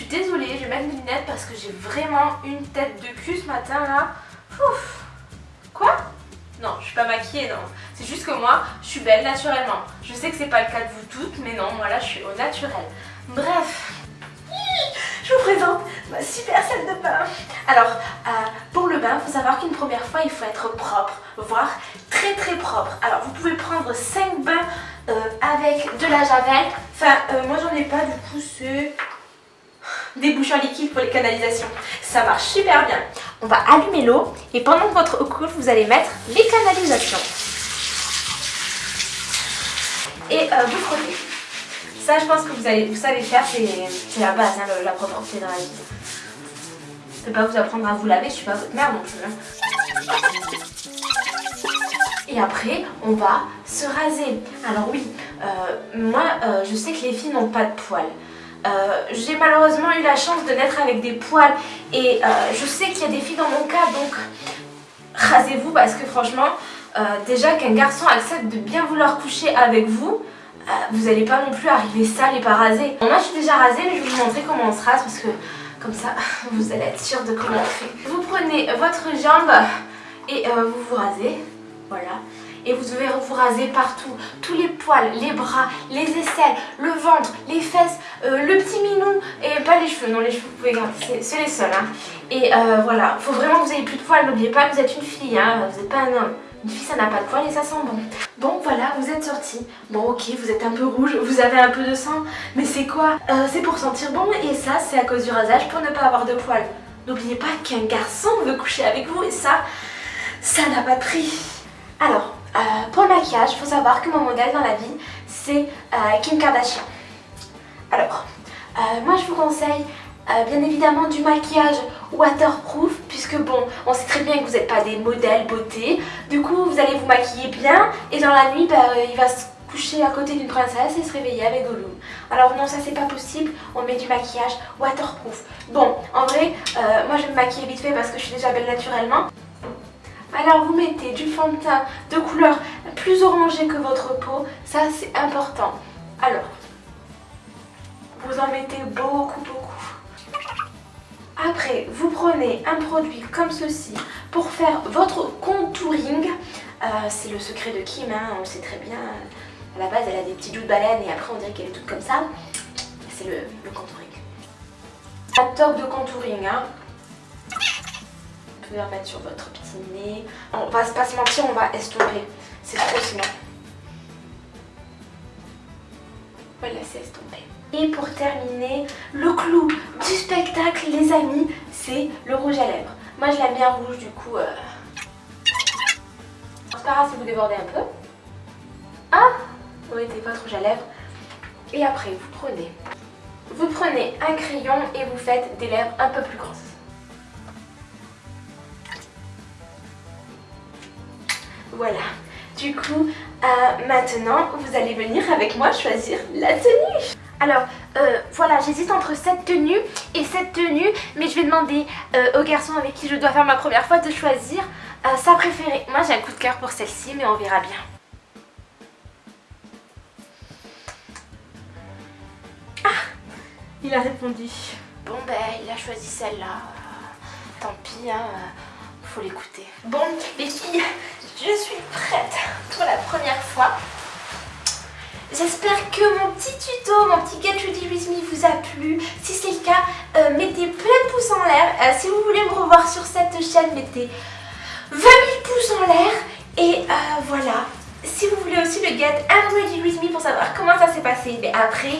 suis désolée, je vais mettre mes lunettes parce que j'ai vraiment une tête de cul ce matin là. Ouf Quoi? Non, je suis pas maquillée, non. C'est juste que moi, je suis belle naturellement. Je sais que c'est pas le cas de vous toutes, mais non, moi là, je suis au naturel. Bref, je vous présente ma super salle de bain. Alors, euh, pour le bain, il faut savoir qu'une première fois, il faut être propre, voire très très propre. Alors, vous pouvez prendre 5 bains euh, avec de la javel. Enfin, euh, moi j'en ai pas, du coup, c'est des bouchons liquides pour les canalisations. Ça marche super bien. On va allumer l'eau et pendant votre eau coule, vous allez mettre les canalisations. Et vous frottez. Ça, je pense que vous, allez, vous savez faire, c'est la base, hein, la propreté la vie. Je ne vais pas vous apprendre à vous laver, je suis pas votre mère non plus. Hein. Et après, on va se raser. Alors oui, euh, moi, euh, je sais que les filles n'ont pas de poils. Euh, j'ai malheureusement eu la chance de naître avec des poils et je sais qu'il y a des filles dans mon cas, donc rasez-vous parce que franchement, déjà qu'un garçon accepte de bien vouloir coucher avec vous, euh, vous n'allez pas non plus arriver sale et pas rasé. moi je suis déjà rasée mais je vais vous montrer comment on se rase parce que comme ça vous allez être sûr de comment on fait. Vous prenez votre jambe et euh, vous vous rasez, voilà. Et vous devez vous raser partout, tous les poils, les bras, les aisselles, le ventre, les fesses, euh, le petit minou et pas les cheveux, non les cheveux vous pouvez garder, c'est les seuls. Hein. Et voilà, faut vraiment que vous ayez plus de poils, n'oubliez pas que vous êtes une fille, hein, vous n'êtes pas un homme. Une fille ça n'a pas de poils et ça sent bon. Bon voilà, vous êtes sorti. Bon ok, vous êtes un peu rouge, vous avez un peu de sang, mais c'est quoi? Euh, C'est pour sentir bon et ça c'est à cause du rasage pour ne pas avoir de poils. N'oubliez pas qu'un garçon veut coucher avec vous et ça, ça n'a pas de prix. Alors, euh, pour le maquillage, il faut savoir que mon modèle dans la vie c'est euh, Kim Kardashian. Alors, moi je vous conseille euh, bien évidemment du maquillage waterproof puisque bon on sait très bien que vous n'êtes pas des modèles beauté. Du coup vous allez vous maquiller bien et dans la nuit bah, il va se coucher à côté d'une princesse et se réveiller avec Gollum. Alors non ça c'est pas possible. On met du maquillage waterproof. Bon en vrai euh, moi je vais me maquiller vite fait parce que je suis déjà belle naturellement alors vous mettez du fond de teint de couleur plus orangé que votre peau ça c'est important alors vous en mettez beaucoup beaucoup après, vous prenez un produit comme ceci pour faire votre contouring. Euh, c'est le secret de Kim, hein, on le sait très bien. À la base, elle a des petits joues de baleine et après on dirait qu'elle est toute comme ça. C'est le, contouring. Un top de contouring. Hein. En mettre sur votre petit nez. On va pas se mentir, on va estomper. C'est trop sinon. On va laisser estomper. Et pour terminer, le clou du spectacle les amis, c'est le rouge à lèvres. Moi je l'aime bien rouge du coup... Euh... C'est pas grave si vous débordez un peu. Ah Vous mettez votre rouge à lèvres. Et après vous prenez... Vous prenez un crayon et vous faites des lèvres un peu plus grosses. Voilà. Du coup, euh, maintenant, vous allez venir avec moi choisir la tenue. Alors euh, voilà j'hésite entre cette tenue et cette tenue mais je vais demander euh, au garçon avec qui je dois faire ma première fois de choisir sa préférée. Moi j'ai un coup de cœur pour celle-ci mais on verra bien. Ah Il a répondu. Bon ben il a choisi celle-là. Tant pis hein, faut l'écouter. Bon les filles, je suis prête pour la première fois. J'espère que mon petit tuto, mon petit Get Ready With Me vous a plu. Si c'est le cas, euh, mettez plein de pouces en l'air. Euh, si vous voulez me revoir sur cette chaîne, mettez 20 000 pouces en l'air. Et euh, voilà. Si vous voulez aussi le Get Ready With Me pour savoir comment ça s'est passé, mais après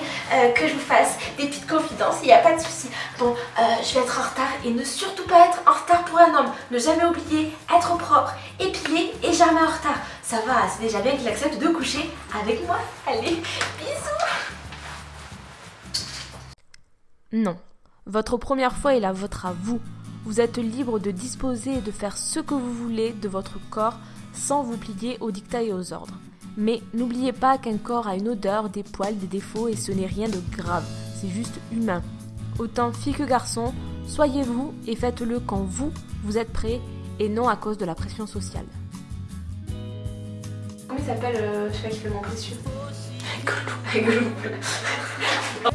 que je vous fasse des petites confidences, il n'y a pas de souci. Bon, je vais être en retard et ne surtout pas être en retard pour un homme. Ne jamais oublier, être propre, Ça va, c'est déjà bien qu'il accepte de coucher avec moi. Allez, bisous Non, votre première fois est la vôtre à vous. Vous êtes libre de disposer et de faire ce que vous voulez de votre corps sans vous plier aux dictats et aux ordres. Mais n'oubliez pas qu'un corps a une odeur, des poils, des défauts et ce n'est rien de grave, c'est juste humain. Autant fille que garçon, soyez vous et faites-le quand vous, vous êtes prêt et non à cause de la pression sociale s'appelle, euh, je sais pas qui précieux Rigolo. Rigolo.